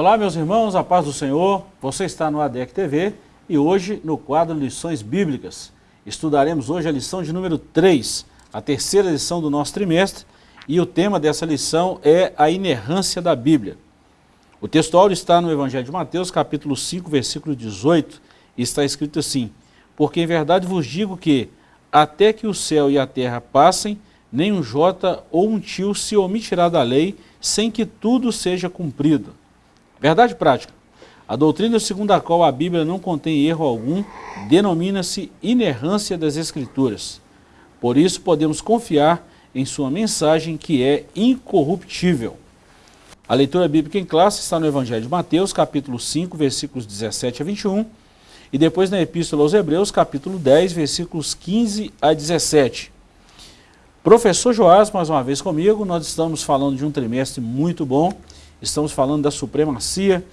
Olá, meus irmãos, a paz do Senhor. Você está no ADEC TV e hoje, no quadro Lições Bíblicas, estudaremos hoje a lição de número 3, a terceira lição do nosso trimestre, e o tema dessa lição é a inerrância da Bíblia. O textual está no Evangelho de Mateus, capítulo 5, versículo 18, e está escrito assim, Porque em verdade vos digo que, até que o céu e a terra passem, nem um jota ou um tio se omitirá da lei, sem que tudo seja cumprido. Verdade prática. A doutrina segundo a qual a Bíblia não contém erro algum denomina-se inerrância das Escrituras. Por isso podemos confiar em sua mensagem que é incorruptível. A leitura bíblica em classe está no Evangelho de Mateus, capítulo 5, versículos 17 a 21, e depois na Epístola aos Hebreus, capítulo 10, versículos 15 a 17. Professor Joás, mais uma vez comigo, nós estamos falando de um trimestre muito bom, estamos falando da supremacia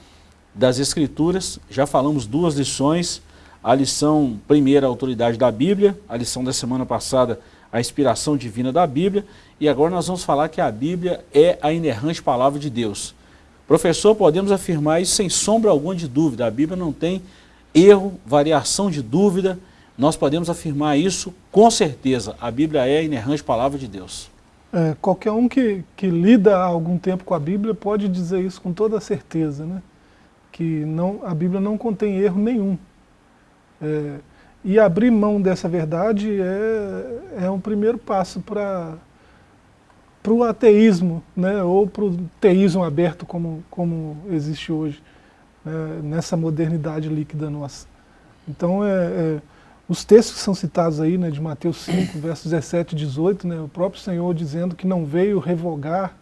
das Escrituras, já falamos duas lições, a lição primeira, a autoridade da Bíblia, a lição da semana passada, a inspiração divina da Bíblia, e agora nós vamos falar que a Bíblia é a inerrante palavra de Deus. Professor, podemos afirmar isso sem sombra alguma de dúvida, a Bíblia não tem erro, variação de dúvida, nós podemos afirmar isso com certeza. A Bíblia é a inerrante palavra de Deus. É, qualquer um que, que lida há algum tempo com a Bíblia pode dizer isso com toda certeza, né? que não, a Bíblia não contém erro nenhum. É, e abrir mão dessa verdade é, é um primeiro passo para o ateísmo, né? ou para o teísmo aberto como, como existe hoje, né? nessa modernidade líquida nossa. Então, é, é os textos que são citados aí, né, de Mateus 5, versos 17 e 18, né, o próprio Senhor dizendo que não veio revogar,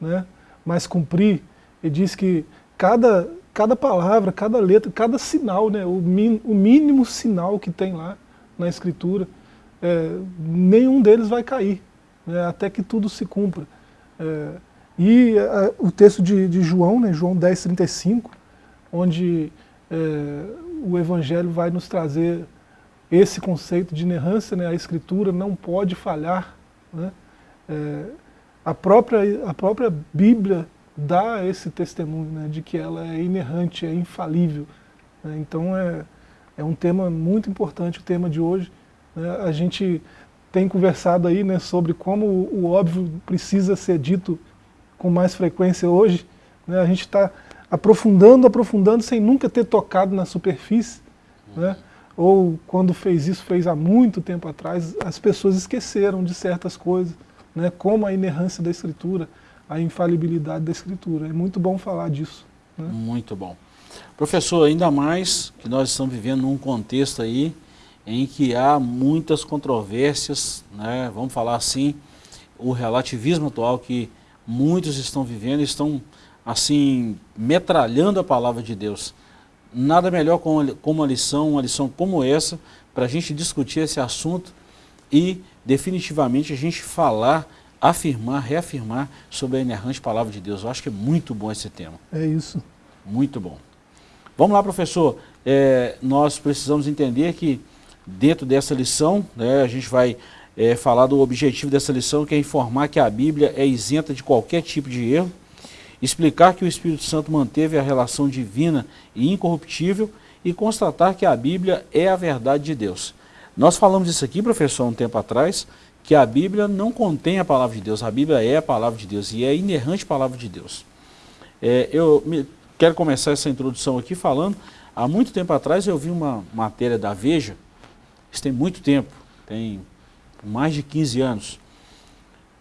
né, mas cumprir, ele diz que cada, cada palavra, cada letra, cada sinal, né, o, min, o mínimo sinal que tem lá na Escritura, é, nenhum deles vai cair, né, até que tudo se cumpra. É, e a, o texto de, de João, né, João 10, 35, onde é, o Evangelho vai nos trazer esse conceito de inerrância, né, a escritura não pode falhar. Né, é, a, própria, a própria Bíblia dá esse testemunho né, de que ela é inerrante, é infalível. Né, então é, é um tema muito importante, o tema de hoje. Né, a gente tem conversado aí né, sobre como o, óbvio precisa ser dito com mais frequência hoje. Né, a gente está aprofundando, aprofundando, sem nunca ter tocado na superfície. Né, ou quando fez isso, fez há muito tempo atrás, as pessoas esqueceram de certas coisas, né, como a inerrância da Escritura, a infalibilidade da Escritura. É muito bom falar disso. Né? Muito bom. Professor, ainda mais que nós estamos vivendo num contexto aí em que há muitas controvérsias, né, vamos falar assim, o relativismo atual que muitos estão vivendo, estão assim, metralhando a palavra de Deus nada melhor como uma lição, uma lição como essa, para a gente discutir esse assunto e definitivamente a gente falar, afirmar, reafirmar sobre a inerrante palavra de Deus. Eu acho que é muito bom esse tema. É isso. Muito bom. Vamos lá, professor. É, nós precisamos entender que dentro dessa lição, né, a gente vai é, falar do objetivo dessa lição, que é informar que a Bíblia é isenta de qualquer tipo de erro, explicar que o Espírito Santo manteve a relação divina e incorruptível e constatar que a Bíblia é a verdade de Deus. Nós falamos isso aqui, professor, um tempo atrás, que a Bíblia não contém a palavra de Deus, a Bíblia é a palavra de Deus e é a inerrante palavra de Deus. É, eu me, quero começar essa introdução aqui falando, há muito tempo atrás eu vi uma matéria da Veja, isso tem muito tempo, tem mais de 15 anos,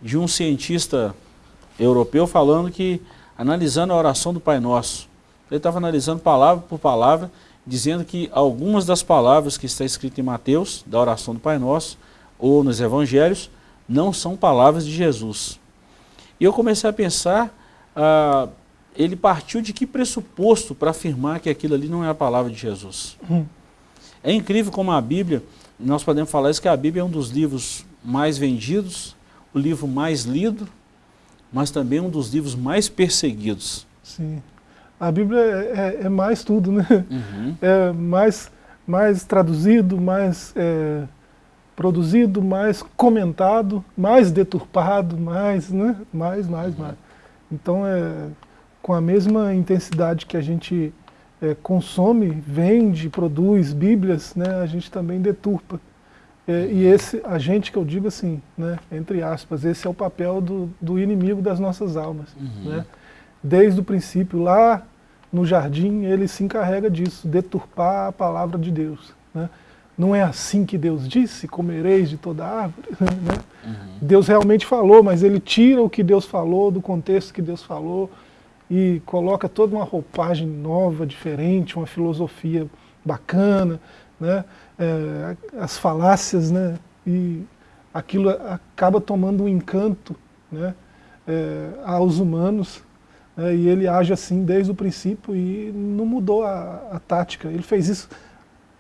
de um cientista europeu falando que analisando a oração do Pai Nosso. Ele estava analisando palavra por palavra, dizendo que algumas das palavras que está escritas em Mateus, da oração do Pai Nosso, ou nos Evangelhos, não são palavras de Jesus. E eu comecei a pensar, ah, ele partiu de que pressuposto para afirmar que aquilo ali não é a palavra de Jesus? Hum. É incrível como a Bíblia, nós podemos falar isso, que a Bíblia é um dos livros mais vendidos, o livro mais lido, mas também um dos livros mais perseguidos. Sim. A Bíblia é, é, é mais tudo, né? Uhum. É mais, mais traduzido, mais é, produzido, mais comentado, mais deturpado, mais, né? Mais, mais, uhum. mais. Então, é, com a mesma intensidade que a gente é, consome, vende, produz Bíblias, né, a gente também deturpa. É, e esse, a gente que eu digo assim, né, entre aspas, esse é o papel do, do inimigo das nossas almas. Uhum. Né? Desde o princípio, lá no jardim, ele se encarrega disso, deturpar a palavra de Deus. Né? Não é assim que Deus disse, comereis de toda árvore. Né? Uhum. Deus realmente falou, mas ele tira o que Deus falou, do contexto que Deus falou, e coloca toda uma roupagem nova, diferente, uma filosofia bacana, né? É, as falácias, né? e aquilo acaba tomando um encanto né? É, aos humanos, né? e ele age assim desde o princípio e não mudou a, a tática. Ele fez isso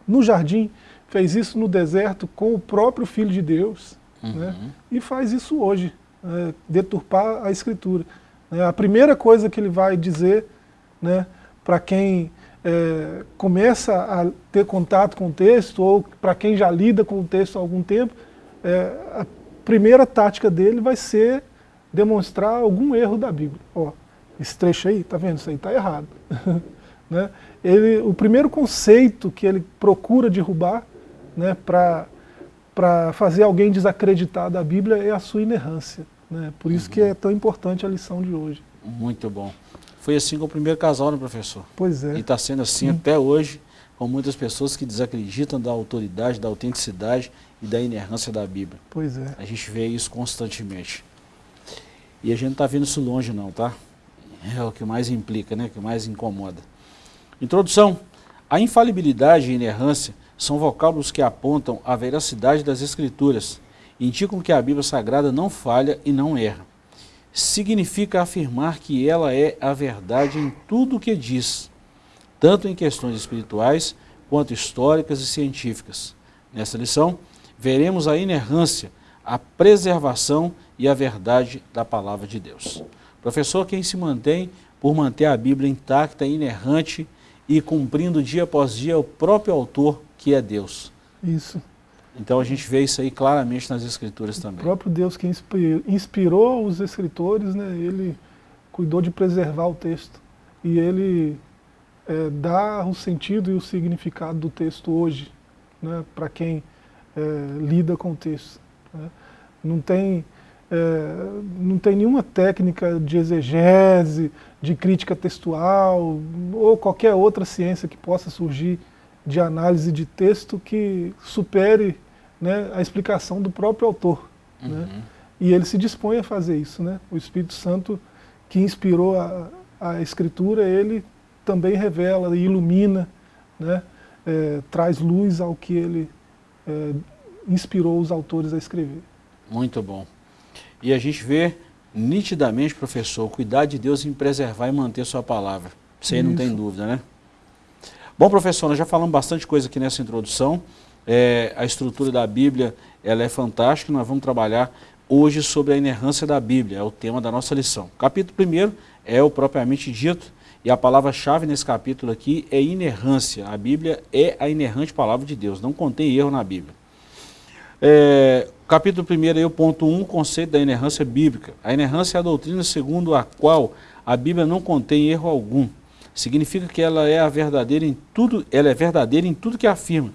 no jardim, fez isso no deserto com o próprio Filho de Deus, né? uhum. né? e faz isso hoje, é, deturpar a Escritura. É, a primeira coisa que ele vai dizer né, para quem é, começa a ter contato com o texto, ou para quem já lida com o texto há algum tempo, é, a primeira tática dele vai ser demonstrar algum erro da Bíblia. Ó, esse trecho aí, tá vendo? Isso aí está errado. né? ele, o primeiro conceito que ele procura derrubar né, para fazer alguém desacreditar da Bíblia é a sua inerrância. Né? Por isso uhum. que é tão importante a lição de hoje. Muito bom. Foi assim com o primeiro casal, né, professor? Pois é. E está sendo assim Sim. até hoje, com muitas pessoas que desacreditam da autoridade, da autenticidade e da inerrância da Bíblia. Pois é. A gente vê isso constantemente. E a gente não está vendo isso longe não, tá? É o que mais implica, né? O que mais incomoda. Introdução. A infalibilidade e a inerrância são vocábulos que apontam a veracidade das Escrituras indicam que a Bíblia Sagrada não falha e não erra. Significa afirmar que ela é a verdade em tudo o que diz, tanto em questões espirituais quanto históricas e científicas. Nessa lição, veremos a inerrância, a preservação e a verdade da palavra de Deus. Professor, quem se mantém por manter a Bíblia intacta, inerrante e cumprindo dia após dia o próprio autor, que é Deus. Isso. Então a gente vê isso aí claramente nas escrituras também. O próprio Deus que inspirou os escritores, né, ele cuidou de preservar o texto. E ele é, dá o sentido e o significado do texto hoje, né, para quem é, lida com o texto. Né. Não, tem, é, não tem nenhuma técnica de exegese, de crítica textual, ou qualquer outra ciência que possa surgir de análise de texto que supere né, a explicação do próprio autor. Né? Uhum. Né? E ele se dispõe a fazer isso. Né? O Espírito Santo que inspirou a, a Escritura, ele também revela e ilumina, né? É, traz luz ao que ele é, inspirou os autores a escrever. Muito bom. E a gente vê nitidamente, professor, cuidar de Deus em preservar e manter sua palavra. Isso aí não tem dúvida, né? Bom, professor, nós já falamos bastante coisa aqui nessa introdução. É, a estrutura da Bíblia ela é fantástica, nós vamos trabalhar hoje sobre a inerrância da Bíblia, é o tema da nossa lição. capítulo 1 é o propriamente dito, e a palavra-chave nesse capítulo aqui é inerrância. A Bíblia é a inerrante palavra de Deus, não contém erro na Bíblia. É, capítulo 1 é o ponto 1, um, conceito da inerrância bíblica. A inerrância é a doutrina segundo a qual a Bíblia não contém erro algum. Significa que ela é a verdadeira em tudo, ela é verdadeira em tudo que afirma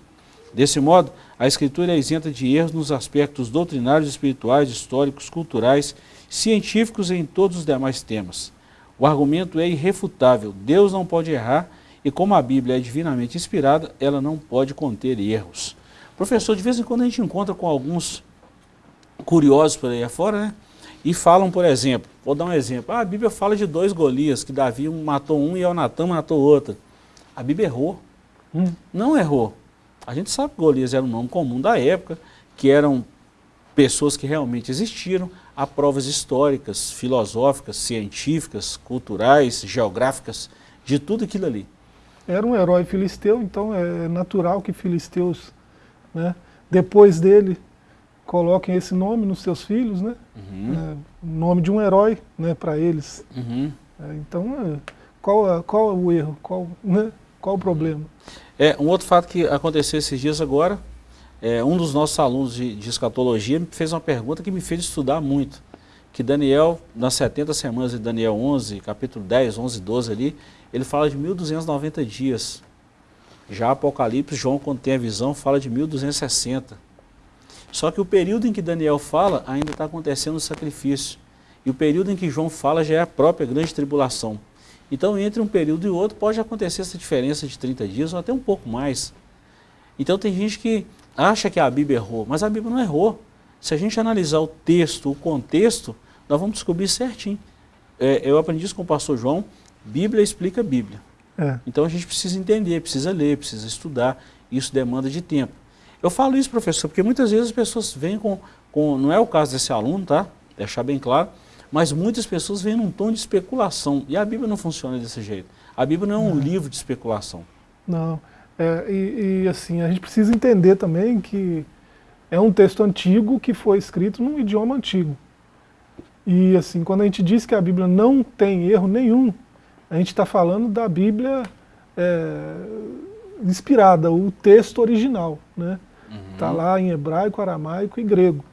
Desse modo, a Escritura é isenta de erros nos aspectos doutrinários, espirituais, históricos, culturais, científicos e em todos os demais temas. O argumento é irrefutável, Deus não pode errar e como a Bíblia é divinamente inspirada, ela não pode conter erros. Professor, de vez em quando a gente encontra com alguns curiosos por aí afora, né? E falam, por exemplo, vou dar um exemplo, ah, a Bíblia fala de dois Golias, que Davi matou um e Onatã matou outro. A Bíblia errou. Hum. Não errou. A gente sabe que Golias era um nome comum da época, que eram pessoas que realmente existiram, há provas históricas, filosóficas, científicas, culturais, geográficas, de tudo aquilo ali. Era um herói filisteu, então é natural que filisteus, né, depois dele, coloquem esse nome nos seus filhos, né? Uhum. É, nome de um herói né, para eles. Uhum. É, então, é, qual, qual é o erro? Qual, né, qual o problema? É, um outro fato que aconteceu esses dias agora, é, um dos nossos alunos de, de escatologia me fez uma pergunta que me fez estudar muito. que Daniel, nas 70 semanas de Daniel 11, capítulo 10, 11, 12 ali, ele fala de 1290 dias. Já Apocalipse, João, quando tem a visão, fala de 1260. Só que o período em que Daniel fala, ainda está acontecendo o sacrifício. E o período em que João fala já é a própria grande tribulação. Então, entre um período e outro, pode acontecer essa diferença de 30 dias ou até um pouco mais. Então, tem gente que acha que a Bíblia errou, mas a Bíblia não errou. Se a gente analisar o texto, o contexto, nós vamos descobrir certinho. É, eu aprendi isso com o pastor João, Bíblia explica Bíblia. É. Então a gente precisa entender, precisa ler, precisa estudar, isso demanda de tempo. Eu falo isso, professor, porque muitas vezes as pessoas vêm com, com não é o caso desse aluno, tá? Deixar bem claro, mas muitas pessoas vêm num tom de especulação, e a Bíblia não funciona desse jeito. A Bíblia não é um não. livro de especulação. Não, é, e, e assim, a gente precisa entender também que é um texto antigo que foi escrito num idioma antigo. E assim, quando a gente diz que a Bíblia não tem erro nenhum, a gente está falando da Bíblia é, inspirada, o texto original. Está né? uhum. Tá lá em hebraico, aramaico e grego.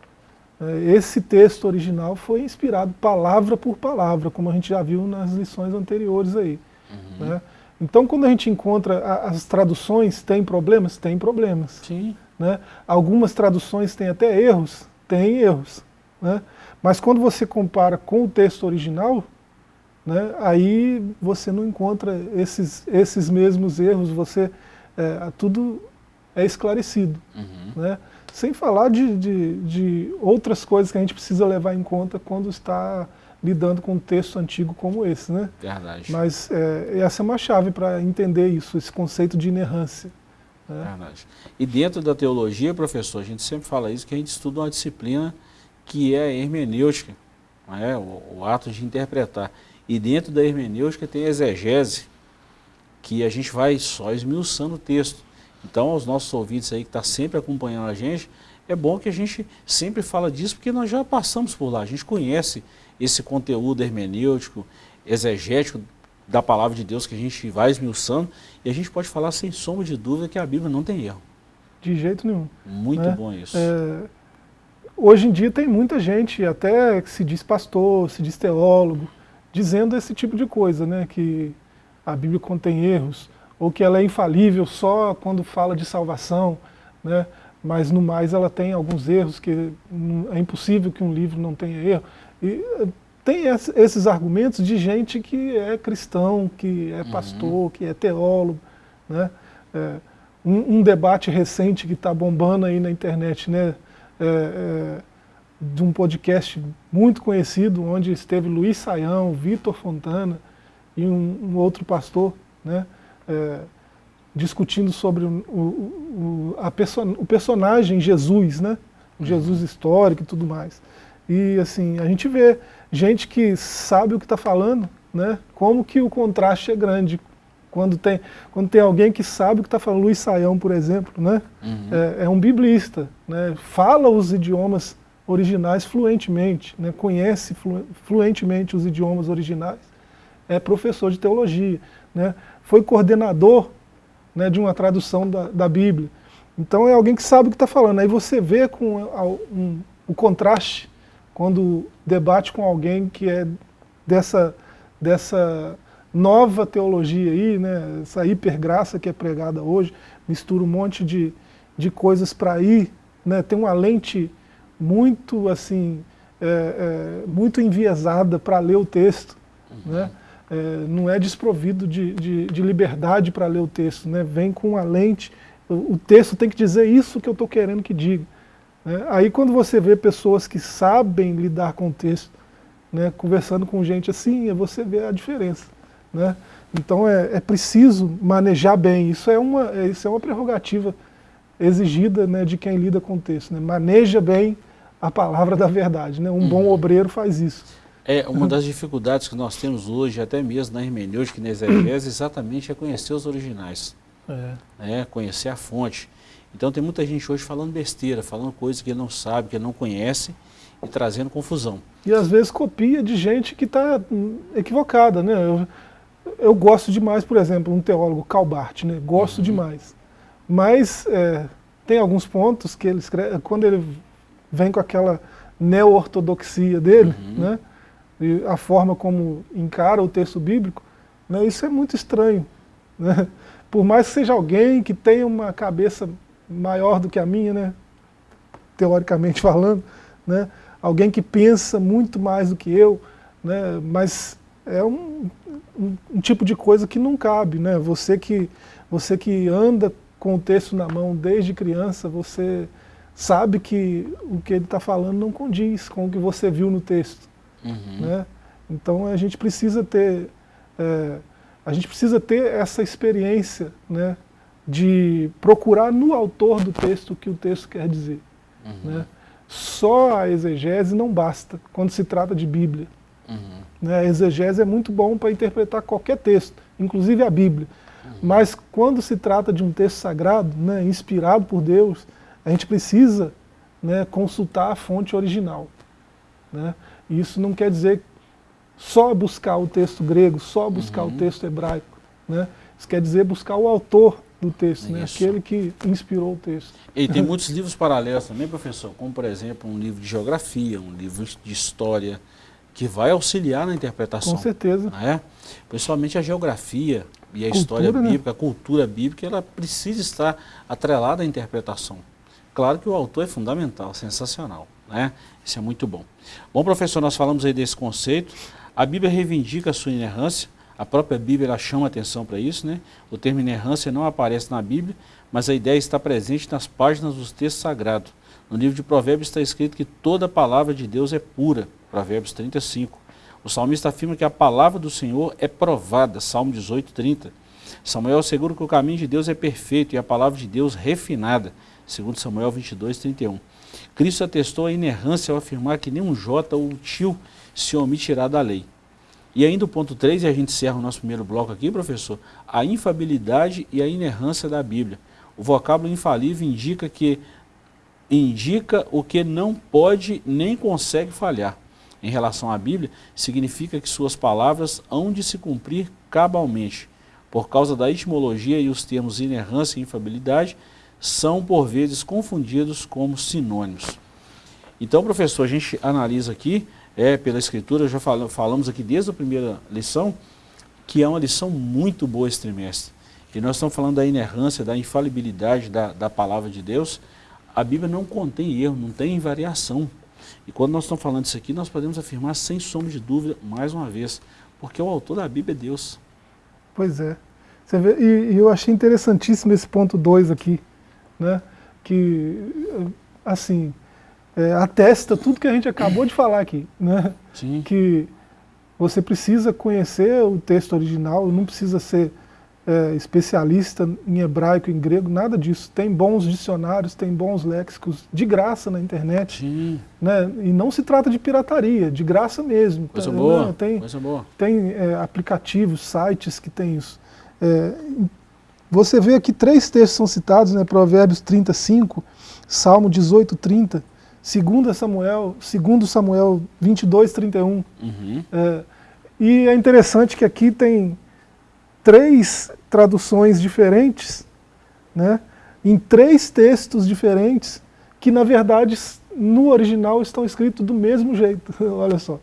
É, esse texto original foi inspirado palavra por palavra, como a gente já viu nas lições anteriores aí. Uhum. Né? Então, quando a gente encontra as traduções, tem problemas? Tem problemas. Sim. Né? Algumas traduções têm até erros? Tem erros. Né? Mas quando você compara com o texto original, né, aí você não encontra esses, esses mesmos erros, você, é, tudo é esclarecido. Uhum. Né? Sem falar de, de, de, outras coisas que a gente precisa levar em conta quando está lidando com um texto antigo como esse. Né? Verdade. Mas é, essa é uma chave para entender isso, esse conceito de inerrância. Né? Verdade. E dentro da teologia, professor, a gente sempre fala isso, que a gente estuda uma disciplina que é a hermenêutica, é? o, o ato de interpretar. E dentro da hermenêutica tem a exegese, que a gente vai só esmiuçando o texto. Então, aos nossos ouvintes aí que estão tá sempre acompanhando a gente, é bom que a gente sempre fala disso, porque nós já passamos por lá, a gente conhece esse conteúdo hermenêutico, exegético da palavra de Deus que a gente vai esmiuçando, e a gente pode falar sem sombra de dúvida que a Bíblia não tem erro. De jeito nenhum. Muito né? bom isso. É, hoje em dia tem muita gente, até que se diz pastor, se diz teólogo, dizendo esse tipo de coisa, né, que a Bíblia contém erros, ou que ela é infalível só quando fala de salvação, né, mas no mais ela tem alguns erros, que é impossível que um livro não tenha erro. E eh, tem esses argumentos de gente que é cristão, que é uhum. pastor, uhum. que é teólogo. Né? É, um, um, debate recente que está bombando aí na internet, né? É, é, de um podcast muito conhecido, onde esteve Luiz Saião, Vitor Fontana e um, um, outro pastor, né, é, discutindo sobre o, o, a perso o personagem Jesus, né, o Jesus histórico e tudo mais. E assim, a gente vê gente que sabe o que está falando, né, como que o contraste é grande. Quando tem, quando tem alguém que sabe o que está falando, Luiz Saião, por exemplo, né, uhum. é, é um biblista, né, fala os idiomas originais fluentemente, né, conhece flu, fluentemente os idiomas originais, é professor de teologia, né, foi coordenador né, de uma tradução da, da Bíblia. Então é alguém que sabe o que está falando. Aí você vê com um, o contraste quando debate com alguém que é dessa, dessa nova teologia aí, né, essa hipergraça que é pregada hoje, mistura um monte de, de coisas para ir, né, tem uma lente muito assim, é, é, muito enviesada para ler o texto, uhum. né? É, não é desprovido de, de, de liberdade para ler o texto, né? vem com a lente, o, o, texto tem que dizer isso que eu estou querendo que diga. Né? Aí quando você vê pessoas que sabem lidar com o texto, né, conversando com gente assim, você vê a diferença. Né? Então é, é preciso manejar bem, isso é uma, é, isso é uma prerrogativa exigida né, de quem lida com o texto. Né? Maneja bem a palavra da verdade. Né? Um bom uhum. obreiro faz isso. É, uma das dificuldades que nós temos hoje, até mesmo na hermenêutica e na exegese, exatamente é conhecer os originais. É. Né? Conhecer a fonte. Então tem muita gente hoje falando besteira, falando coisas que não sabe, que não conhece e trazendo confusão. E às vezes copia de gente que está equivocada. Né? Eu, eu, gosto demais, por exemplo, um teólogo, Calbart, né? gosto uhum. demais. Mas é, tem alguns pontos que ele escreve, quando ele vem com aquela neo-ortodoxia dele, uhum. né? E a forma como encara o texto bíblico, né? isso é muito estranho. Né? Por mais que seja alguém que tenha uma cabeça maior do que a minha, né? teoricamente falando, né? alguém que pensa muito mais do que eu, né? mas é um, um, um tipo de coisa que não cabe. Né? Você, que, você que anda com o texto na mão desde criança, você sabe que o que ele está falando não condiz com o que você viu no texto. Uhum. Né? Então a gente precisa ter é, a gente precisa ter essa experiência né, de procurar no autor do texto o que o texto quer dizer. Uhum. Né? Só a exegese não basta quando se trata de Bíblia. Uhum. Né? A exegese é muito bom para interpretar qualquer texto, inclusive a Bíblia. Uhum. Mas quando se trata de um texto sagrado, né, inspirado por Deus, a gente precisa né, consultar a fonte original. Né? Isso não quer dizer só buscar o texto grego, só buscar uhum. o texto hebraico. Né? Isso quer dizer buscar o autor do texto, né? aquele que inspirou o texto. E tem muitos livros paralelos também, professor, como por exemplo um livro de geografia, um livro de história, que vai auxiliar na interpretação. Com certeza. Né? Principalmente a geografia e a cultura, história né? bíblica, né? a cultura bíblica, ela precisa estar atrelada à interpretação. Claro que o autor é fundamental, sensacional. Né? Isso é muito bom. Bom, professor, nós falamos aí desse conceito. A Bíblia reivindica a sua inerrância, a própria Bíblia chama atenção para isso, né? O termo inerrância não aparece na Bíblia, mas a ideia está presente nas páginas dos textos sagrados. No livro de Provérbios está escrito que toda palavra de Deus é pura, Provérbios 35. O salmista afirma que a palavra do Senhor é provada, Salmo 18, 30. Samuel assegura que o caminho de Deus é perfeito e a palavra de Deus refinada, segundo Samuel 22, 31. Cristo atestou a inerrância ao afirmar que nenhum jota ou tio se omitirá da lei. E ainda o ponto 3, e a gente encerra o nosso primeiro bloco aqui, professor, a infabilidade e a inerrância da Bíblia. O vocábulo infalível indica que indica o que não pode nem consegue falhar. Em relação à Bíblia, significa que suas palavras hão de se cumprir cabalmente. Por causa da etimologia e os termos inerrância e infabilidade, são por vezes confundidos como sinônimos. Então, professor, a gente analisa aqui é, pela Escritura, já falamos aqui desde a primeira lição, que é uma lição muito boa esse trimestre. E nós estamos falando da inerrância, da infalibilidade da, da palavra de Deus. A Bíblia não contém erro, não tem variação. E quando nós estamos falando isso aqui, nós podemos afirmar sem sombra de dúvida, mais uma vez, porque o autor da Bíblia é Deus. Pois é. Vê, e, e eu achei interessantíssimo esse ponto 2 aqui, né? que, assim, é, atesta tudo que a gente acabou de falar aqui, né? Sim. Que você precisa conhecer o texto original, não precisa ser é, especialista em hebraico, em grego, nada disso. Tem bons dicionários, tem bons léxicos de graça na internet. Sim. Né? E não se trata de pirataria, de graça mesmo. Coisa tá, boa, né? tem, coisa boa. Tem é, aplicativos, sites que tem isso. É, você vê aqui três textos são citados, né? Provérbios 35, Salmo 18, 30, Segundo Samuel, segundo Samuel 22, 31. Uhum. É, e é interessante que aqui tem três traduções diferentes, né, em três textos diferentes, que na verdade no original estão escritos do mesmo jeito, olha só.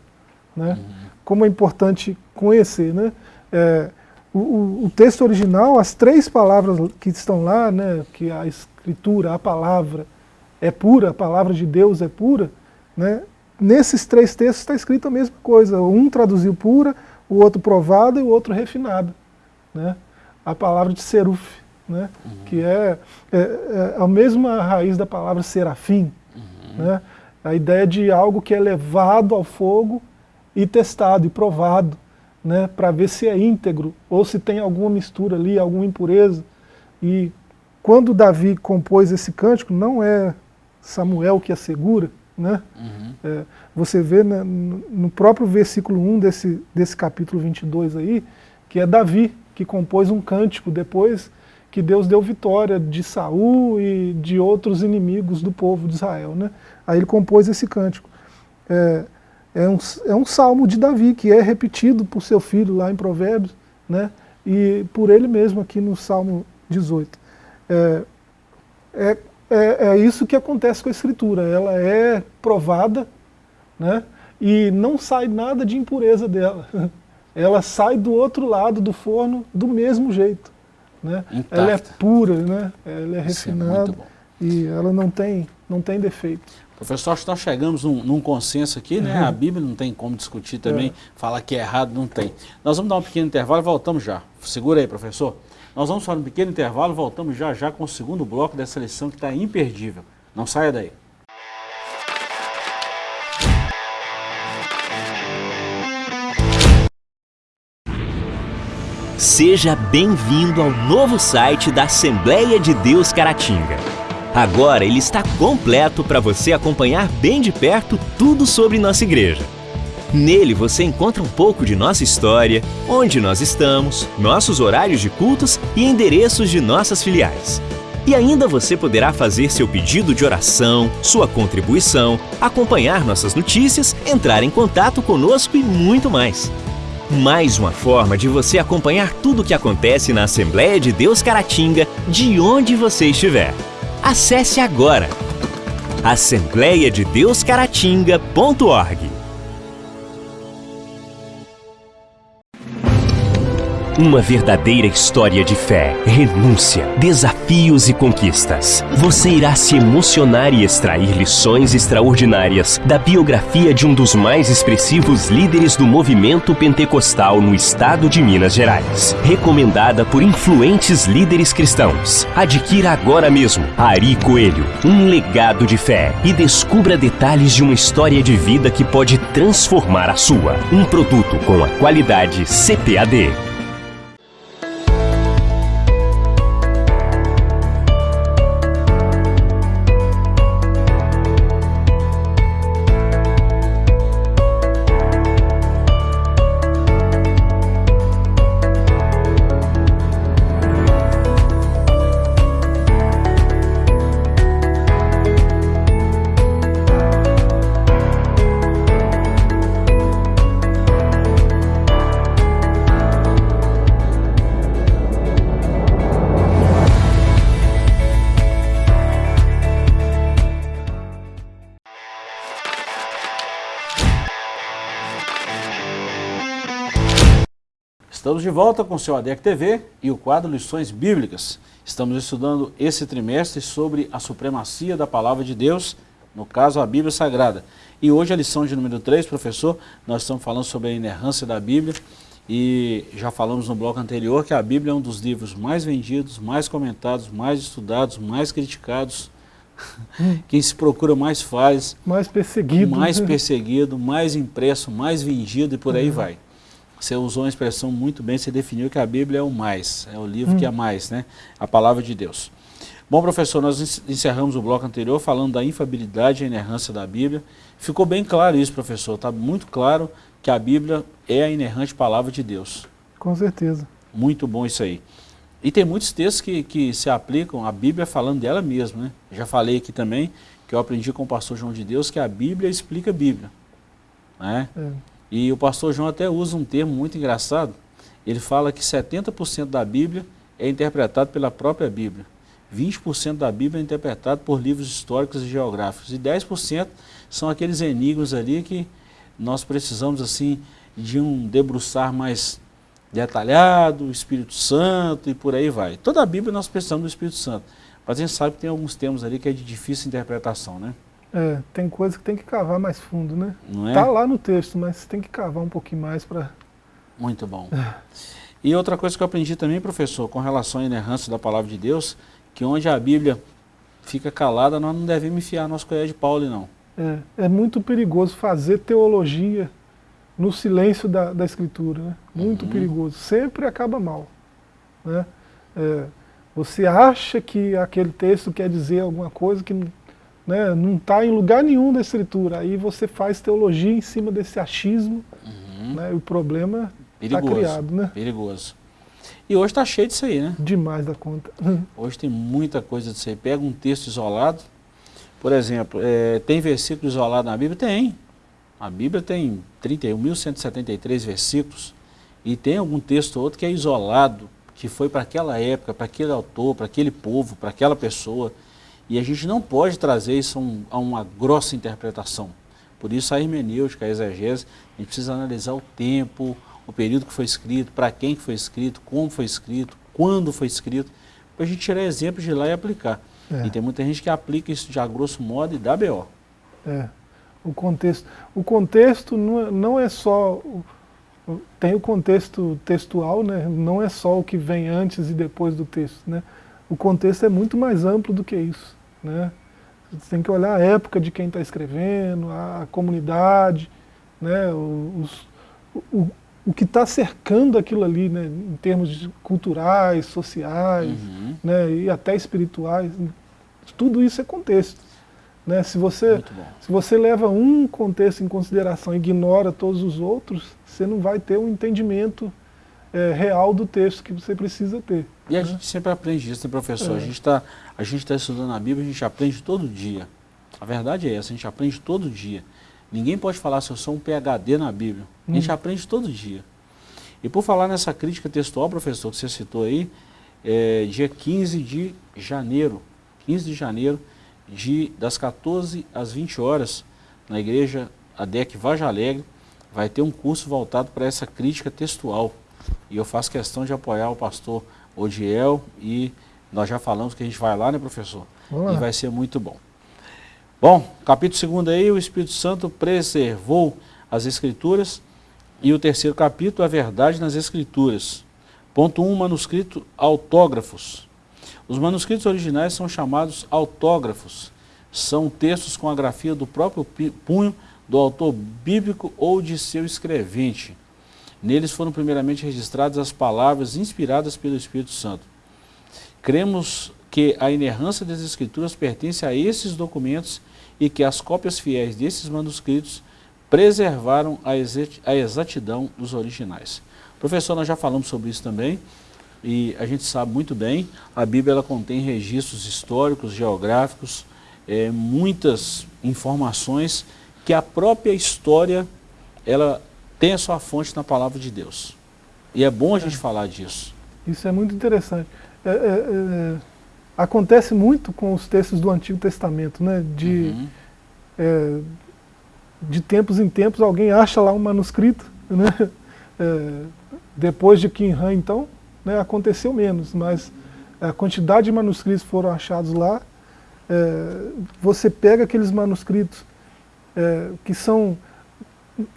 Né, uhum. Como é importante conhecer. Né, é, o, o, texto original, as três palavras que estão lá, né, que a escritura, a palavra, é pura, a palavra de Deus é pura, né? nesses três textos está escrito a mesma coisa. Um traduziu pura, o outro provada e o outro refinada. Né? A palavra de seruf, né? Uhum. que é, é, é, a mesma raiz da palavra serafim. Uhum. Né? A ideia de algo que é levado ao fogo e testado e provado, né? para ver se é íntegro ou se tem alguma mistura ali, alguma impureza. E quando Davi compôs esse cântico, não é Samuel que assegura, né? Uhum. É, você vê né, no próprio versículo 1 desse, desse capítulo 22 aí, que é Davi que compôs um cântico depois que Deus deu vitória de Saul e de outros inimigos do povo de Israel. Né? Aí ele compôs esse cântico. É, é, um, é um salmo de Davi, que é repetido por seu filho lá em Provérbios, né? e por ele mesmo aqui no Salmo 18. É, é é, é isso que acontece com a escritura, ela é provada né? e não sai nada de impureza dela. Ela sai do outro lado do forno do mesmo jeito. Né? Ela é pura, né? ela é, é refinada é e ela não tem, não tem defeito. Professor, acho que nós chegamos num, num consenso aqui, né? Uhum. A Bíblia não tem como discutir também, é. falar que é errado, não tem. Nós vamos dar um pequeno intervalo e voltamos já. Segura aí, professor. Nós vamos fazer um pequeno intervalo e voltamos já já com o segundo bloco dessa lição que está imperdível. Não saia daí. Seja bem-vindo ao novo site da Assembleia de Deus Caratinga. Agora ele está completo para você acompanhar bem de perto tudo sobre nossa igreja. Nele você encontra um pouco de nossa história, onde nós estamos, nossos horários de cultos e endereços de nossas filiais. E ainda você poderá fazer seu pedido de oração, sua contribuição, acompanhar nossas notícias, entrar em contato conosco e muito mais. Mais uma forma de você acompanhar tudo o que acontece na Assembleia de Deus Caratinga, de onde você estiver. Acesse agora. Assembleiadedeuscaratinga.org Uma verdadeira história de fé, renúncia, desafios e conquistas. Você irá se emocionar e extrair lições extraordinárias da biografia de um dos mais expressivos líderes do movimento pentecostal no estado de Minas Gerais. Recomendada por influentes líderes cristãos. Adquira agora mesmo Ari Coelho, um legado de fé e descubra detalhes de uma história de vida que pode transformar a sua. Um produto com a qualidade CPAD. Estamos de volta com o seu ADEC TV e o quadro Lições Bíblicas. Estamos estudando esse trimestre sobre a supremacia da Palavra de Deus, no caso a Bíblia Sagrada. E hoje a lição de número 3, professor, nós estamos falando sobre a inerrância da Bíblia e já falamos no bloco anterior que a Bíblia é um dos livros mais vendidos, mais comentados, mais estudados, mais criticados, quem se procura mais faz. Mais perseguido. Mais perseguido, mais impresso, mais vendido e por aí uhum. vai. Você usou uma expressão muito bem, você definiu que a Bíblia é o mais, é o livro hum. que é mais, né? A palavra de Deus. Bom, professor, nós encerramos o bloco anterior falando da infabilidade e inerrância da Bíblia. Ficou bem claro isso, professor. Está muito claro que a Bíblia é a inerrante palavra de Deus. Com certeza. Muito bom isso aí. E tem muitos textos que, que se aplicam à Bíblia falando dela mesma, né? Já falei aqui também, que eu aprendi com o pastor João de Deus, que a Bíblia explica a Bíblia. Né? É. E o pastor João até usa um termo muito engraçado. Ele fala que 70% da Bíblia é interpretado pela própria Bíblia. 20% da Bíblia é interpretado por livros históricos e geográficos. E 10% são aqueles enigmas ali que nós precisamos assim de um debruçar mais detalhado, Espírito Santo e por aí vai. Toda a Bíblia nós precisamos do Espírito Santo. Mas a gente sabe que tem alguns termos ali que é de difícil interpretação, né? É, tem coisa que tem que cavar mais fundo, né? Não é? Tá lá no texto, mas tem que cavar um pouquinho mais para... Muito bom. É. E outra coisa que eu aprendi também, professor, com relação à inerrância da palavra de Deus, que onde a Bíblia fica calada, nós não devemos enfiar nosso colher de Paulo, não. É, é muito perigoso fazer teologia no silêncio da, da Escritura, né? Muito uhum. perigoso. Sempre acaba mal. Né? É, você acha que aquele texto quer dizer alguma coisa que né, não está em lugar nenhum da escritura. Aí você faz teologia em cima desse achismo, uhum. né, e o problema está criado. Né? Perigoso. E hoje está cheio disso aí, né? Demais da conta. Hoje tem muita coisa disso aí. Pega um texto isolado, por exemplo, é, tem versículo isolado na Bíblia? Tem. A Bíblia tem 31.173 versículos e tem algum texto ou outro que é isolado, que foi para aquela época, para aquele autor, para aquele povo, para aquela pessoa. E a gente não pode trazer isso a, um, a uma grossa interpretação, Por isso a hermenêutica, a exegese, a gente precisa analisar o tempo, o período que foi escrito, para quem que foi escrito, como foi escrito, quando foi escrito, para a gente tirar exemplos de lá e aplicar. É. E tem muita gente que aplica isso já grosso modo e dá B.O. É, o contexto. O contexto não é, não é só... Tem o contexto textual, né? não é só o que vem antes e depois do texto. Né? O contexto é muito mais amplo do que isso. Né? Você tem que olhar a época de quem está escrevendo, a comunidade, né? Os, o, o que está cercando aquilo ali, né? em termos culturais, sociais, uhum. né? e até espirituais. Tudo isso é contexto. Né? Se, você, se você leva um contexto em consideração e ignora todos os outros, você não vai ter um entendimento é, real do texto que você precisa ter. E a né? gente sempre aprende isso, né, professor? É. A gente está tá estudando a Bíblia, a gente aprende todo dia. A verdade é essa, a gente aprende todo dia. Ninguém pode falar se eu sou um PHD na Bíblia. A gente hum. aprende todo dia. E por falar nessa crítica textual, professor, que você citou aí, é, dia 15 de janeiro, 15 de janeiro, de, das 14 às 20 horas, na igreja ADEC Vaja Alegre, vai ter um curso voltado para essa crítica textual. E eu faço questão de apoiar o pastor Odiel e nós já falamos que a gente vai lá, né, professor? Olá. E vai ser muito bom. Bom, capítulo 2 aí, o Espírito Santo preservou as Escrituras. E o terceiro capítulo, a verdade nas Escrituras. Ponto 1, um, manuscrito autógrafos. Os manuscritos originais são chamados autógrafos. São textos com a grafia do próprio punho do autor bíblico ou de seu escrevente. Neles foram primeiramente registradas as palavras inspiradas pelo Espírito Santo. Cremos que a inerrância das Escrituras pertence a esses documentos e que as cópias fiéis desses manuscritos preservaram a exatidão dos originais. Professor, nós já falamos sobre isso também, e a gente sabe muito bem, a Bíblia ela contém registros históricos, geográficos, é, muitas informações que a própria história ela tem a sua fonte na palavra de Deus. E é bom a gente é. falar disso. Isso é muito interessante. É, é, é acontece muito com os textos do Antigo Testamento, né? De, uhum. É, de tempos em tempos alguém acha lá um manuscrito, né? É, depois de Qin Han, então, né, aconteceu menos, mas a quantidade de manuscritos foram achados lá, você pega aqueles manuscritos que são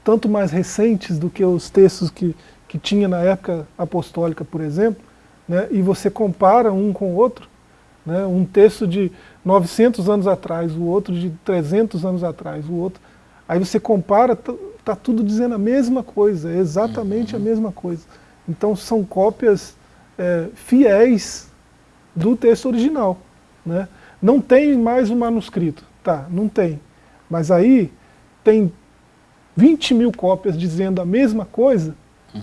tanto mais recentes do que os textos que, que tinha na época apostólica, por exemplo, né, e você compara um com o outro, né, um texto de 900 anos atrás, o outro de 300 anos atrás, o outro, aí você compara, tá, tá tudo dizendo a mesma coisa, é exatamente uhum. a mesma coisa. Então são cópias é, fiéis do texto original. Né? Não tem mais um manuscrito, tá, não tem. Mas aí tem 20 mil cópias dizendo a mesma coisa, uhum.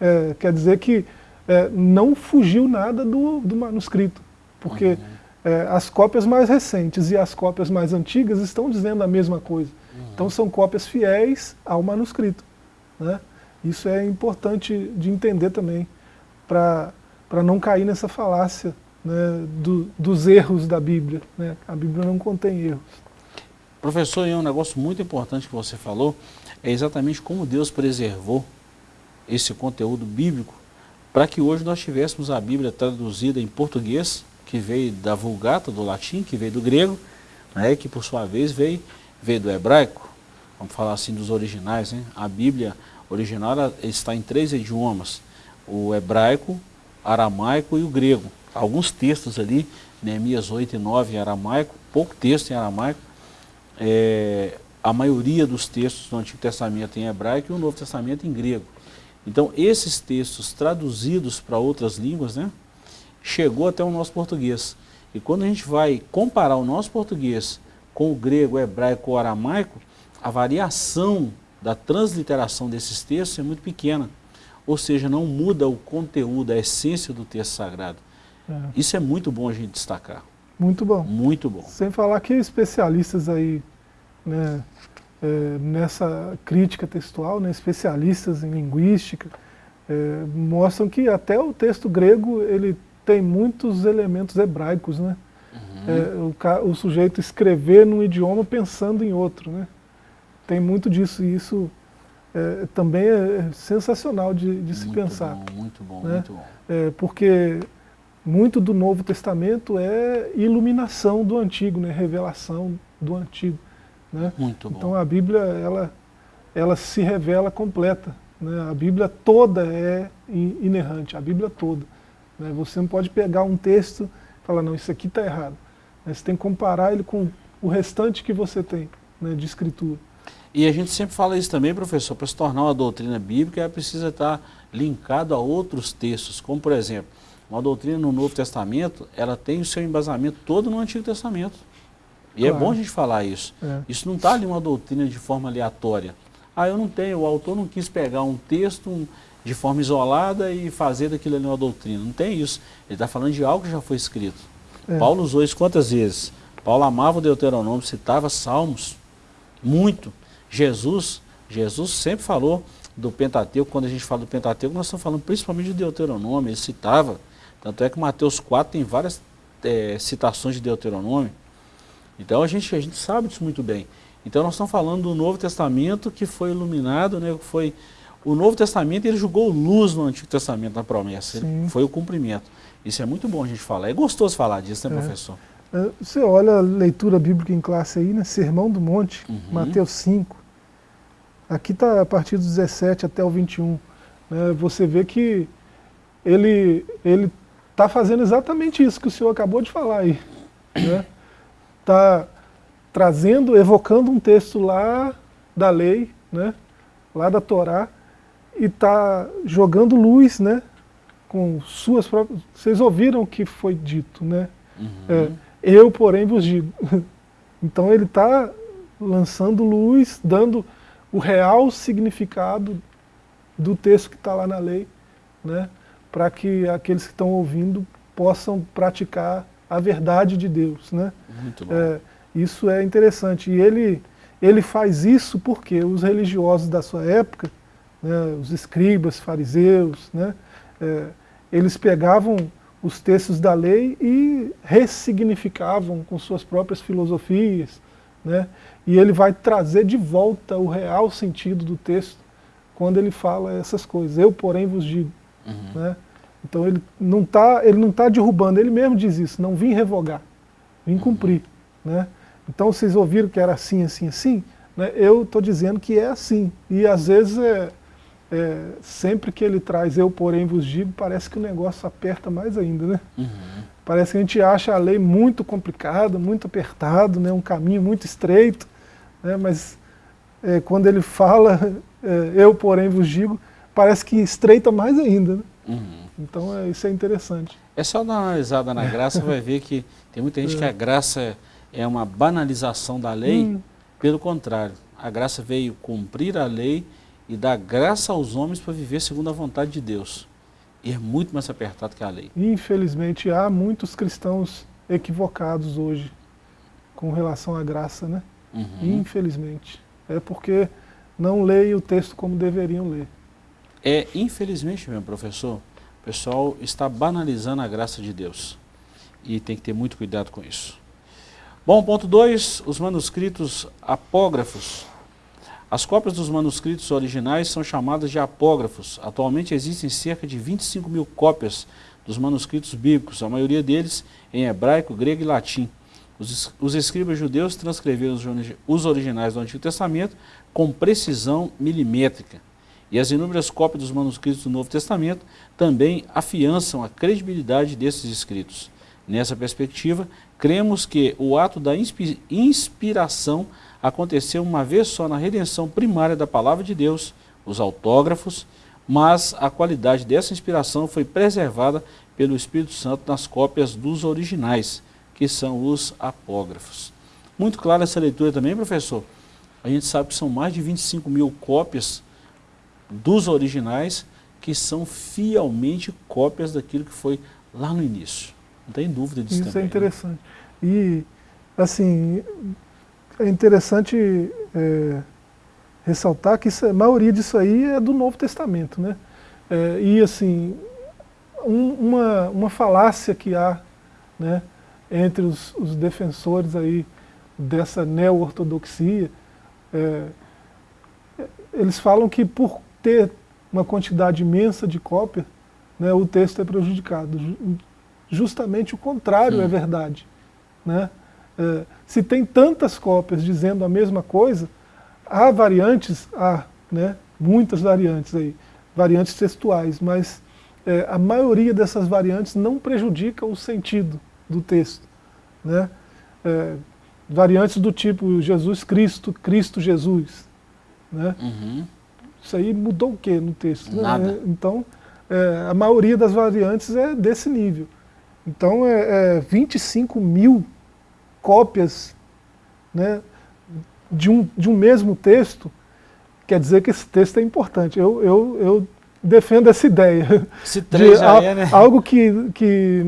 é, quer dizer que é, não fugiu nada do, do manuscrito, porque uhum. é, as cópias mais recentes e as cópias mais antigas estão dizendo a mesma coisa. Uhum. Então são cópias fiéis ao manuscrito. Né? Isso é importante de entender também, para não cair nessa falácia né, do, dos erros da Bíblia. Né? A Bíblia não contém erros. Professor, e um negócio muito importante que você falou, é exatamente como Deus preservou esse conteúdo bíblico para que hoje nós tivéssemos a Bíblia traduzida em português, que veio da Vulgata, do latim, que veio do grego, né, que por sua vez veio, veio do hebraico, vamos falar assim dos originais, né? a Bíblia original está em três idiomas, o hebraico, aramaico e o grego. Alguns textos ali, Neemias 8 e 9 em aramaico, pouco texto em aramaico, é, a maioria dos textos do Antigo Testamento em hebraico e o Novo Testamento em grego. Então, esses textos traduzidos para outras línguas, né, chegou até o nosso português. E quando a gente vai comparar o nosso português com o grego, o hebraico ou aramaico, a variação da transliteração desses textos é muito pequena. Ou seja, não muda o conteúdo, a essência do texto sagrado. É. Isso é muito bom a gente destacar. Muito bom. Muito bom. Sem falar que especialistas aí, né, é, nessa crítica textual, né, especialistas em linguística, é, mostram que até o texto grego ele tem muitos elementos hebraicos, né? Uhum. É, o, o, sujeito escrever num idioma pensando em outro, né? tem muito disso, e isso é, também é sensacional de, de se muito pensar. Bom, muito bom, né? muito bom. É, porque muito do Novo Testamento é iluminação do Antigo, né? revelação do Antigo. Né? Muito bom. Então a Bíblia, ela, ela se revela completa. Né? A Bíblia toda é inerrante, a Bíblia toda. Né? Você não pode pegar um texto e falar, não, isso aqui está errado. Né? Você tem que comparar ele com o restante que você tem né, de escritura. E a gente sempre fala isso também, professor, para se tornar uma doutrina bíblica, ela precisa estar linkado a outros textos, como por exemplo, uma doutrina no Novo Testamento, ela tem o seu embasamento todo no Antigo Testamento. E é claro. é bom a gente falar isso. É. Isso não está ali uma doutrina de forma aleatória. Ah, eu não tenho, o autor não quis pegar um texto um, de forma isolada e fazer daquilo ali uma doutrina. Não tem isso. Ele está falando de algo que já foi escrito. É. Paulo usou isso quantas vezes? Paulo amava o Deuteronômio, citava Salmos, muito. Jesus, Jesus sempre falou do Pentateuco, quando a gente fala do Pentateuco, nós estamos falando principalmente de Deuteronômio, ele citava, tanto é que Mateus 4 tem várias é, citações de Deuteronômio, então a gente, a gente sabe disso muito bem. Então nós estamos falando do Novo Testamento que foi iluminado, né, foi, o Novo Testamento ele jogou luz no Antigo Testamento na promessa, foi o cumprimento. Isso é muito bom a gente falar, é gostoso falar disso, né é. professor? É, você olha a leitura bíblica em classe aí, né? Sermão do Monte, uhum. Mateus 5. Aqui está a partir do 17 até o 21. Né? Você vê que ele está fazendo exatamente isso que o senhor acabou de falar aí. Está né? trazendo, evocando um texto lá da lei, né? lá da Torá, e está jogando luz né? com suas próprias... Vocês ouviram o que foi dito, né? Uhum. É, eu, porém, vos digo. Então ele está lançando luz, dando o real significado do texto que está lá na lei, né, para que aqueles que estão ouvindo possam praticar a verdade de Deus. Né? Muito bom. É, isso é interessante. E ele, ele faz isso porque os religiosos da sua época, né, os escribas, fariseus, né, é, eles pegavam os textos da lei e ressignificavam com suas próprias filosofias, né? e ele vai trazer de volta o real sentido do texto quando ele fala essas coisas. Eu, porém, vos digo. Uhum. Né? Então ele não está tá derrubando, ele mesmo diz isso, não vim revogar, vim uhum. cumprir. Né? Então vocês ouviram que era assim, assim, assim? Né? Eu estou dizendo que é assim. E às vezes é, é, sempre que ele traz eu, porém, vos digo, parece que o negócio aperta mais ainda, né? Uhum. Parece que a gente acha a lei muito complicada, muito apertado, né? um caminho muito estreito, né? mas é, quando ele fala, é, eu, porém, vos digo, parece que estreita mais ainda. Né? Uhum. Então é, isso é interessante. É só dar uma analisada na graça, vai ver que tem muita gente que a é. graça é uma banalização da lei, hum. pelo contrário, a graça veio cumprir a lei e dar graça aos homens para viver segundo a vontade de Deus. E é muito mais apertado que a lei. Infelizmente, há muitos cristãos equivocados hoje com relação à graça, né? Uhum. Infelizmente. É porque não leem o texto como deveriam ler. É, infelizmente meu professor, o pessoal está banalizando a graça de Deus. E tem que ter muito cuidado com isso. Bom, ponto 2, os manuscritos apógrafos as cópias dos manuscritos originais são chamadas de apógrafos. Atualmente existem cerca de 25 mil cópias dos manuscritos bíblicos, a maioria deles em hebraico, grego e latim. Os, escribas judeus transcreveram os originais do Antigo Testamento com precisão milimétrica. E as inúmeras cópias dos manuscritos do Novo Testamento também afiançam a credibilidade desses escritos. Nessa perspectiva, cremos que o ato da inspiração aconteceu uma vez só na redenção primária da palavra de Deus, os autógrafos, mas a qualidade dessa inspiração foi preservada pelo Espírito Santo nas cópias dos originais, que são os apógrafos. Muito clara essa leitura também, professor? A gente sabe que são mais de 25 mil cópias dos originais que são fielmente cópias daquilo que foi lá no início. Não tem dúvida disso Isso também. é interessante. Né? E, assim, é interessante é, ressaltar que isso, a maioria disso aí é do Novo Testamento. Né? É, e assim, um, uma, uma falácia que há né, entre os, os defensores aí dessa neo-ortodoxia é, eles falam que por ter uma quantidade imensa de cópia, né, o texto é prejudicado. Justamente o contrário Sim. é verdade. Né? É, se tem tantas cópias dizendo a mesma coisa, há variantes, há né, muitas variantes aí, variantes textuais, mas é, a maioria dessas variantes não prejudica o sentido do texto. Né? É, variantes do tipo Jesus Cristo, Cristo Jesus. Né? Uhum. Isso aí mudou o que no texto? Nada. Né? Então, é, a maioria das variantes é desse nível. Então, é, é 25 mil cópias né, de, um, de um mesmo texto, quer dizer que esse texto é importante. Eu, eu, eu defendo essa ideia. Se de, já é, né? Algo que, que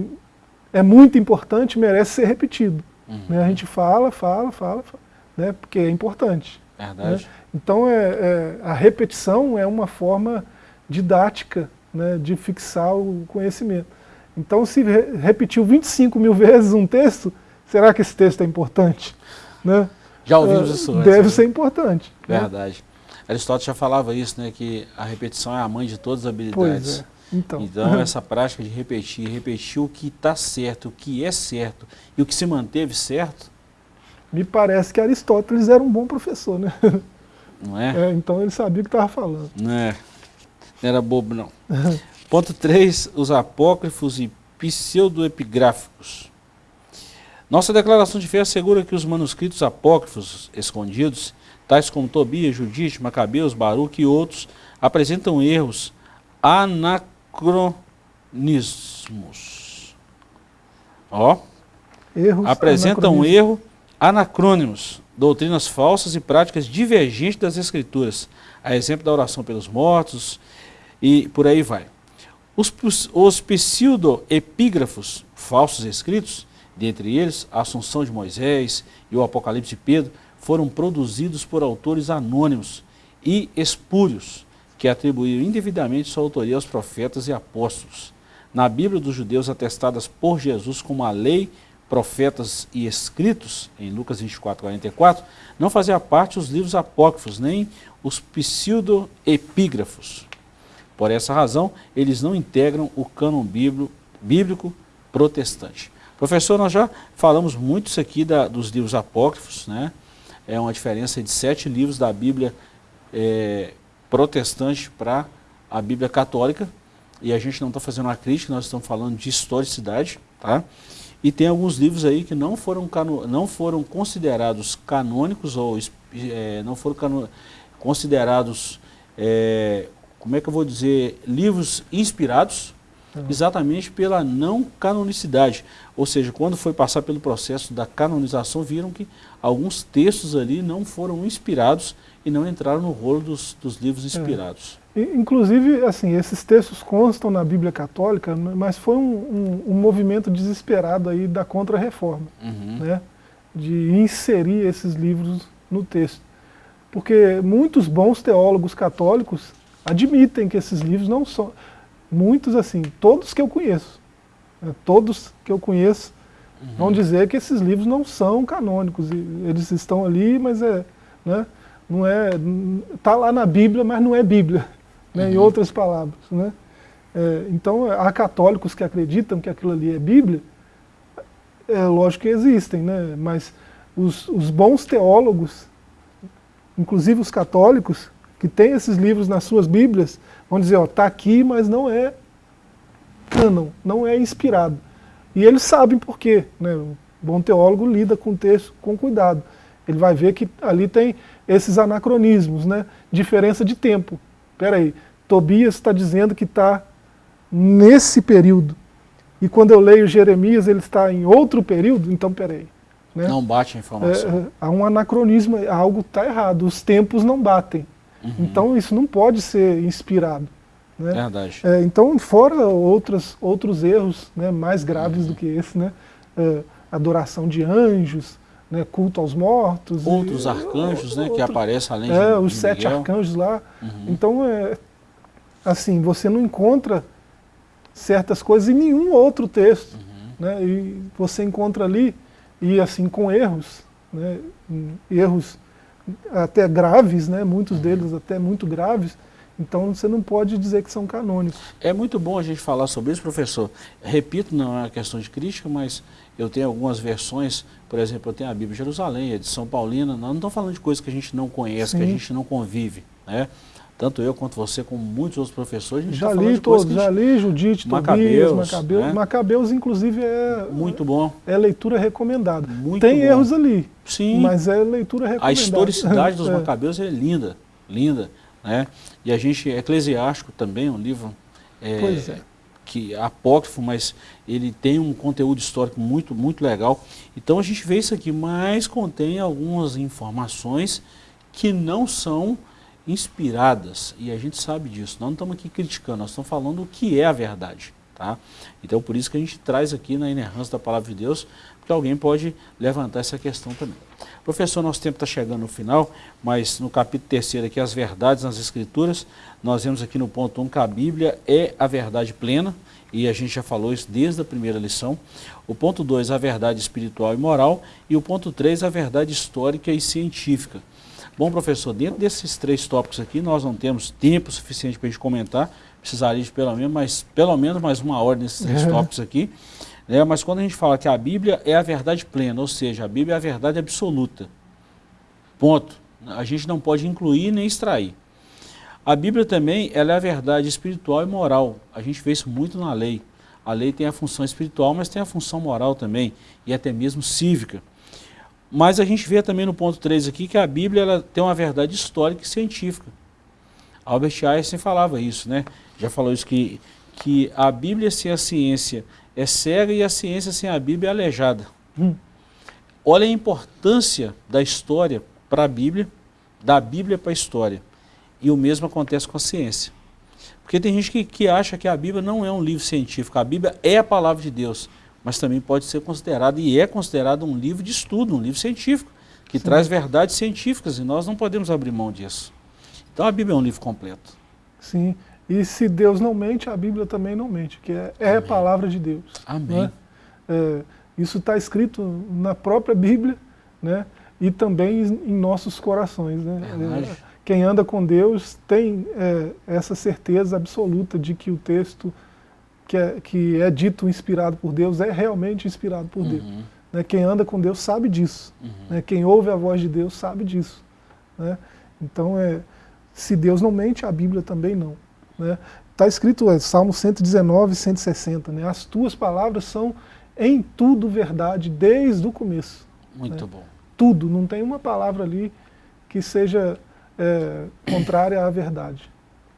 é muito importante merece ser repetido. Uhum. Né? A gente fala, fala, fala, fala né? porque é importante. Verdade. Né? Então é, é, a repetição é uma forma didática né, de fixar o conhecimento. Então se re repetiu 25 mil vezes um texto, será que esse texto é importante? Né? Já ouvimos isso antes. Deve né? ser importante. Né? Verdade. Né? Aristóteles já falava isso, né, que a repetição é a mãe de todas as habilidades. É. Então. então essa prática de repetir, repetir o que está certo, o que é certo e o que se manteve certo. Me parece que Aristóteles era um bom professor, né? Não é? é então ele sabia o que estava falando. Não é. Não era bobo, não. Ponto 3, os apócrifos e pseudoepigráficos. Nossa declaração de fé assegura que os manuscritos apócrifos escondidos, tais como Tobias, Judite, Macabeus, Baruque e outros, apresentam erros anacronismos. Ó, Erros apresentam um erro anacrônimos, doutrinas falsas e práticas divergentes das escrituras, a exemplo da oração pelos mortos e por aí vai. Os, os pseudo-epígrafos, falsos escritos, dentre eles a Assunção de Moisés e o Apocalipse de Pedro, foram produzidos por autores anônimos e espúrios, que atribuíram indevidamente sua autoria aos profetas e apóstolos. Na Bíblia dos judeus atestadas por Jesus como a lei, profetas e escritos, em Lucas 24, 44, não fazia parte os livros apócrifos, nem os pseudo-epígrafos. Por essa razão, eles não integram o cânon bíblico protestante. Professor, nós já falamos muito isso aqui da, dos livros apócrifos, né? É uma diferença de sete livros da Bíblia é, protestante para a Bíblia católica, e a gente não está fazendo uma crítica, nós estamos falando de historicidade, tá? E tem alguns livros aí que não foram, cano, não foram considerados canônicos, ou é, não foram cano, considerados, é, como é que eu vou dizer, livros inspirados, uhum. exatamente pela não canonicidade. Ou seja, quando foi passar pelo processo da canonização, viram que alguns textos ali não foram inspirados e não entraram no rolo dos, dos livros é. inspirados. É. Inclusive, assim, esses textos constam na Bíblia Católica, mas foi um, um, um movimento desesperado aí da Contra-Reforma, uhum. né? de inserir esses livros no texto. Porque muitos bons teólogos católicos admitem que esses livros não são... Muitos, assim, todos que eu conheço, né? todos que eu conheço, uhum. vão dizer que esses livros não são canônicos. Eles estão ali, mas é... Né? não é, está lá na Bíblia, mas não é Bíblia, né, uhum. em outras palavras. Né? É, então, há católicos que acreditam que aquilo ali é Bíblia, é lógico que existem, né, mas os, os bons teólogos, inclusive os católicos, que têm esses livros nas suas Bíblias, vão dizer, ó, está aqui, mas não é canon, não é inspirado. E eles sabem por quê. Né? O bom teólogo lida com o texto com cuidado. Ele vai ver que ali tem esses anacronismos, né? diferença de tempo. Espera aí, Tobias está dizendo que está nesse período. E quando eu leio Jeremias, ele está em outro período, então peraí. Né? Não bate a informação. É, é há um anacronismo, algo está errado, os tempos não batem. Uhum. Então isso não pode ser inspirado. Né? Verdade. É, então, fora outros, outros erros né, mais graves uhum. do que esse, né? É, adoração de anjos, né, culto aos mortos. Outros e, arcanjos, né, que aparecem além é, de, os sete Miguel. arcanjos lá. Uhum. Então, é, assim, você não encontra certas coisas em nenhum outro texto. Uhum. Né, e você encontra ali, e assim, com erros, né, erros até graves, né? muitos deles até muito graves, então você não pode dizer que são canônicos. É muito bom a gente falar sobre isso, professor. Repito, não é uma questão de crítica, mas eu tenho algumas versões, por exemplo, eu tenho a Bíblia de Jerusalém, a de São Paulina, nós não estamos falando de coisas que a gente não conhece, Sim. que a gente não convive. Né? Tanto eu quanto você, como muitos outros professores, a gente já tá li todos, já li Judite, Macabeus, Tobias, Macabeus, né? Macabeus inclusive é muito bom, é leitura recomendada. Muito Tem bom. erros ali, sim, mas é leitura recomendada. A historicidade dos é. Macabeus é linda, linda, né? E a gente Eclesiástico também, um livro é, pois é. que é apócrifo, mas ele tem um conteúdo histórico muito muito legal. Então a gente vê isso aqui, mas contém algumas informações que não são inspiradas, e a gente sabe disso, nós não estamos aqui criticando, nós estamos falando o que é a verdade. Tá? Então por isso que a gente traz aqui na inerrância da palavra de Deus, porque alguém pode levantar essa questão também. Professor, nosso tempo está chegando no final, mas no capítulo terceiro aqui, as verdades nas escrituras, nós vemos aqui no ponto 1 um, que a Bíblia é a verdade plena, e a gente já falou isso desde a primeira lição. O ponto 2, a verdade espiritual e moral, e o ponto 3, a verdade histórica e científica. Bom, professor, dentro desses três tópicos aqui, nós não temos tempo suficiente para a gente comentar, precisaria de pelo menos, mais, pelo menos mais uma hora nesses três tópicos aqui. Né? Mas quando a gente fala que a Bíblia é a verdade plena, ou seja, a Bíblia é a verdade absoluta. Ponto. A gente não pode incluir nem extrair. A Bíblia também ela é a verdade espiritual e moral. A gente vê isso muito na lei. A lei tem a função espiritual, mas tem a função moral também, e até mesmo cívica. Mas a gente vê também no ponto 3 aqui que a Bíblia ela tem uma verdade histórica e científica. Albert Einstein falava isso, né? Já falou isso que, que a Bíblia sem a ciência é cega e a ciência sem a Bíblia é aleijada. Hum. Olha a importância da história para a Bíblia, da Bíblia para a história. E o mesmo acontece com a ciência. Porque tem gente que, que acha que a Bíblia não é um livro científico, a Bíblia é a palavra de Deus mas também pode ser considerado, e é considerado um livro de estudo, um livro científico, que Sim. traz verdades científicas, e nós não podemos abrir mão disso. Então a Bíblia é um livro completo. Sim, e se Deus não mente, a Bíblia também não mente, que é, é a palavra de Deus. Amém. Né? É, isso está escrito na própria Bíblia, né? e também em nossos corações. Né? É, quem anda com Deus tem é, essa certeza absoluta de que o texto que é, que é dito inspirado por Deus é realmente inspirado por uhum. Deus. Né? Quem anda com Deus sabe disso. Uhum. Né? Quem ouve a voz de Deus sabe disso. Né? Então, é, se Deus não mente, a Bíblia também não. Está né? Tá escrito, é, Salmo 119, 160, né? as tuas palavras são em tudo verdade, desde o começo. Muito né? bom. Tudo, não tem uma palavra ali que seja é, contrária à verdade.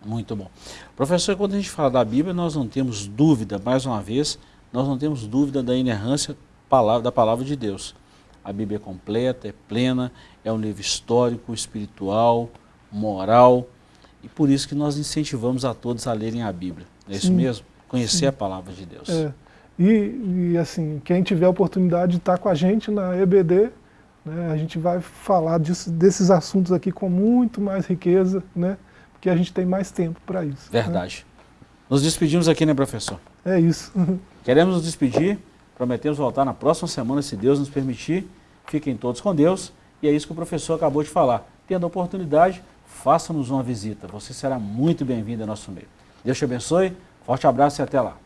Muito bom. Professor, quando a gente fala da Bíblia, nós não temos dúvida, mais uma vez, nós não temos dúvida da inerrância da palavra de Deus. A Bíblia é completa, é plena, é um livro histórico, espiritual, moral, e por isso que nós incentivamos a todos a lerem a Bíblia. É isso sim, mesmo? Conhecer sim. a palavra de Deus. É. E, e, assim, quem tiver a oportunidade de estar com a gente na EBD, né, a gente vai falar disso, desses assuntos aqui com muito mais riqueza, né? que a gente tem mais tempo para isso. Né? Verdade. Né? Nos despedimos aqui, né, professor? É isso. Queremos nos despedir, prometemos voltar na próxima semana, se Deus nos permitir. Fiquem todos com Deus. E é isso que o professor acabou de falar. Tendo a oportunidade, faça-nos uma visita. Você será muito bem-vindo ao nosso meio. Deus te abençoe, forte abraço e até lá.